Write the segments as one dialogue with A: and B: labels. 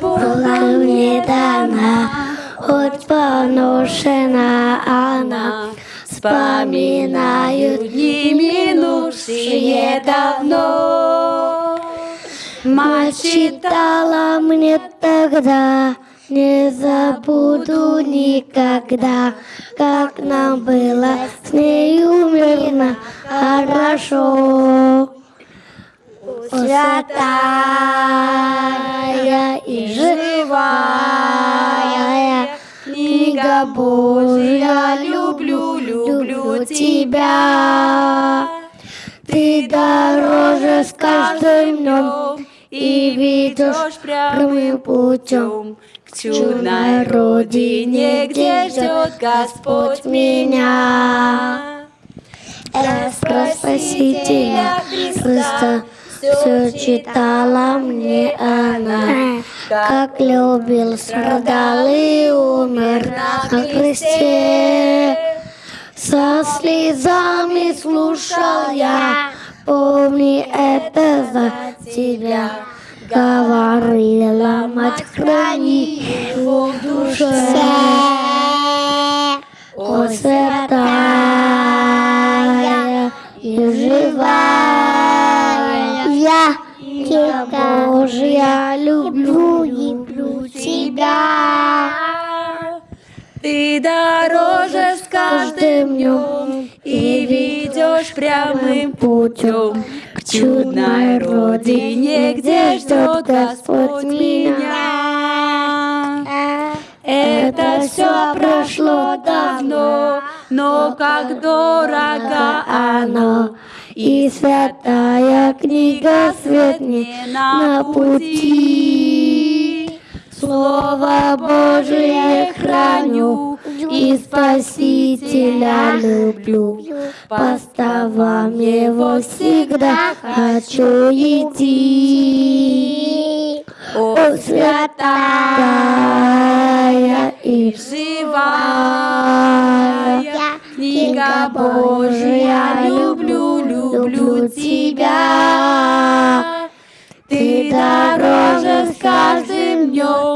A: была мне дана, хоть поношена она. Вспоминаю дни минувшие давно. Мать читала мне тогда, не забуду никогда, как нам было с нею мирно, хорошо. Святая и живая книга Божья, люблю, люблю тебя. Ты дороже с каждым днем и ведешь прямым путем к чудной родине, где ждет Господь меня. Про Спасителя Христа все читала мне она, как любил, страдал и умер на кресте. Со слезами слушал я, помни это за тебя. Говорила мать, храни его в душе. О, святая и живая, я тебя, Божья, люблю,
B: Ты дороже с каждым днем и ведешь прямым путем к чудной родине, где ждет Господь меня. Это все прошло давно, но как дорого оно, и святая книга свет мне на пути. Слово Божие храню и Спасителя люблю. По ставам его всегда хочу идти. О, святая и живая книга Божия, люблю, люблю тебя.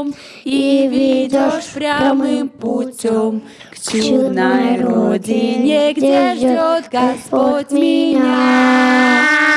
B: Днем и ведешь прямым путем к чудной родине, где ждет Господь меня.